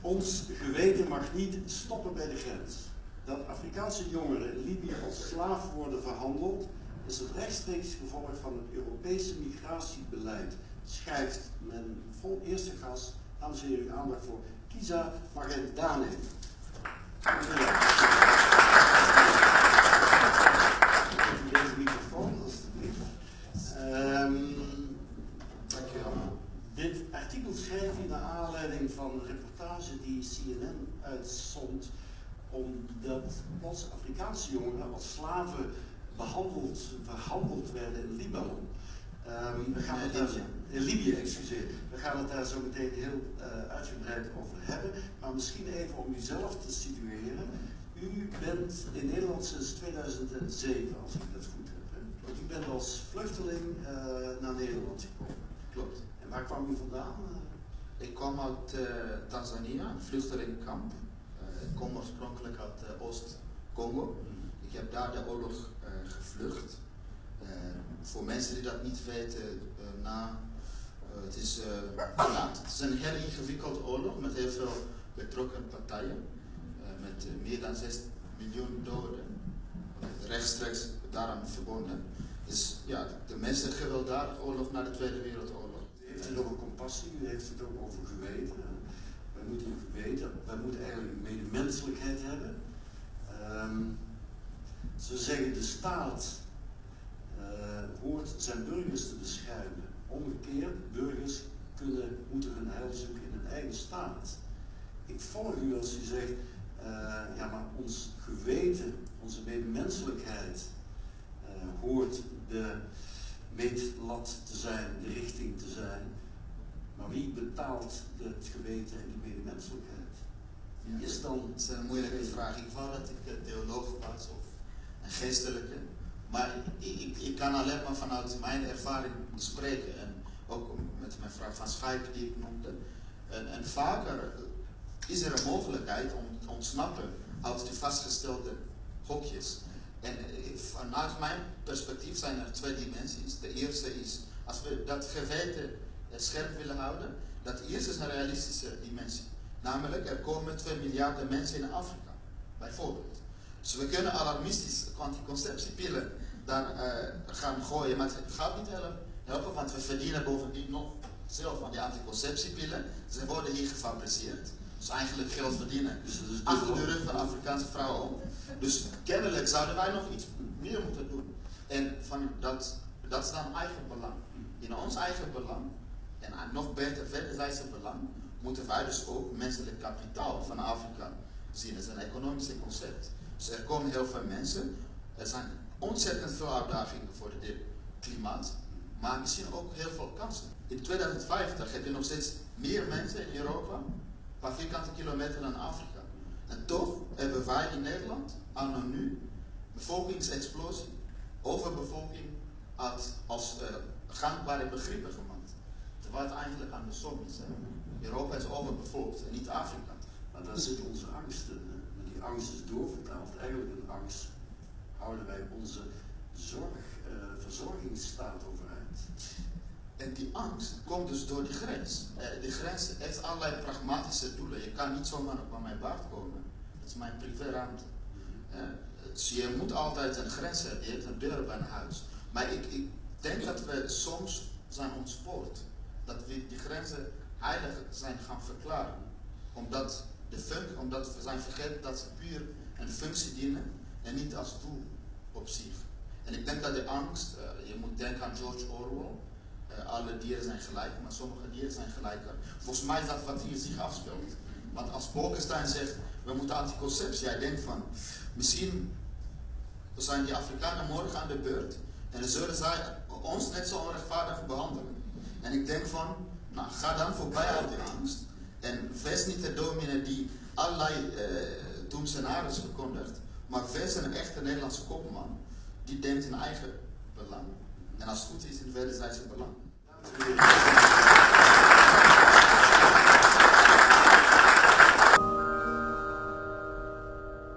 Ons geweten mag niet stoppen bij de grens. Dat Afrikaanse jongeren in Libië als slaaf worden verhandeld, is het rechtstreeks gevolg van het Europese migratiebeleid. Schrijft men vol eerste gas, dames en heren, aandacht voor Kiza Magendane. Even Artikel schrijf je naar aanleiding van een reportage die CNN uitzond omdat plots Afrikaanse jongeren als slaven behandeld, verhandeld werden in Libanon. Um, we gaan het daar, in Libië, excuseer. We gaan het daar zo meteen heel uh, uitgebreid over hebben. Maar misschien even om uzelf te situeren. U bent in Nederland sinds 2007, als ik dat goed heb. Hè? Want u bent als vluchteling uh, naar Nederland gekomen. Klopt. Waar kwam u vandaan? Ik kwam uit uh, Tanzania, een vluchtelingenkamp. ik kom oorspronkelijk uit Oost-Congo. Ik heb daar de oorlog gevlucht. voor mensen die dat niet weten, na, het, is, het is een heel ingewikkelde oorlog met heel veel betrokken partijen. met meer dan 6 miljoen doden. Rechtstreeks daaraan verbonden. Dus ja, de mensen gewelddadige oorlog na de Tweede Wereldoorlog. Het over compassie, u heeft het ook over geweten. Wij moeten geweten, wij moeten eigenlijk medemenselijkheid hebben. Um, ze zeggen de staat uh, hoort zijn burgers te beschermen. Omgekeerd, burgers kunnen, moeten hun heil zoeken in hun eigen staat. Ik volg u als u zegt, uh, ja maar ons geweten, onze medemenselijkheid uh, hoort de meetlat te zijn, de richting te zijn. Wie betaalt het geweten en die medemenselijkheid? Wie is dan? Is een moeilijke vraag. Ik wou dat ik theoloog was of een geestelijke. Maar ik, ik, ik, kan alleen maar vanuit mijn ervaring spreken. En ook met mijn vrouw van Schaik die ik noemde. En, en vaker is er een mogelijkheid om te ontsnappen uit die vastgestelde hokjes. En vanuit mijn perspectief zijn er twee dimensies. De eerste is, als we dat geweten scherp willen houden, dat eerste is een realistische dimensie. Namelijk, er komen 2 miljard mensen in Afrika, bijvoorbeeld. Dus we kunnen alarmistisch anticonceptiepillen daar uh, gaan gooien, maar het gaat niet helpen, want we verdienen bovendien nog zelf van die anticonceptiepillen. Ze worden hier gefabriceerd. Dus eigenlijk geld verdienen. Dus achter de rug van Afrikaanse vrouwen om. Dus kennelijk zouden wij nog iets meer moeten doen. En van dat, dat is dan eigen belang. In ons eigen belang, en nog beter wederzijdse belang, moeten wij dus ook menselijk kapitaal van Afrika zien. Dat is een economisch concept. Dus er komen heel veel mensen. Er zijn ontzettend veel uitdagingen voor het klimaat. Maar zien ook heel veel kansen. In 2050 heb je nog steeds meer mensen in Europa per vierkante kilometer dan Afrika. En toch hebben wij in Nederland, anno nu, bevolkingsexplosie, overbevolking als, als uh, gangbare begrippen gemaakt. Terwijl het eigenlijk aan de som is. Hè. Europa is overbevolkt en niet Afrika. Maar daar zit onze angst in. Hè. Die angst is doorvertaald. Eigenlijk een angst houden wij onze zorg, uh, verzorgingsstaat overeind. En die angst komt dus door die grens. Uh, die grens heeft allerlei pragmatische doelen. Je kan niet zomaar op mijn baard komen. Dat is mijn privéruimte. Uh, dus je moet altijd een grens hebben. Je hebt een deur bij een huis. Maar ik, ik denk dat we soms zijn ontspoord. Dat we die grenzen heilig zijn gaan verklaren. Omdat, de fun omdat we zijn vergeten dat ze puur een functie dienen en niet als doel op zich. En ik denk dat de angst, uh, je moet denken aan George Orwell, uh, alle dieren zijn gelijk, maar sommige dieren zijn gelijker. Volgens mij is dat wat hier zich afspeelt. Want als Bolkestein zegt, we moeten anticonceptie, jij denkt van, misschien zijn die Afrikanen morgen aan de beurt en zullen zij ons net zo onrechtvaardig behandelen. En ik denk van, nou ga dan voorbij aan die angst en wees niet de dominee die allerlei uh, doemscenario's verkondigt, maar wees een echte Nederlandse kopman die denkt in eigen belang. En als het goed is in wederzijdse belang.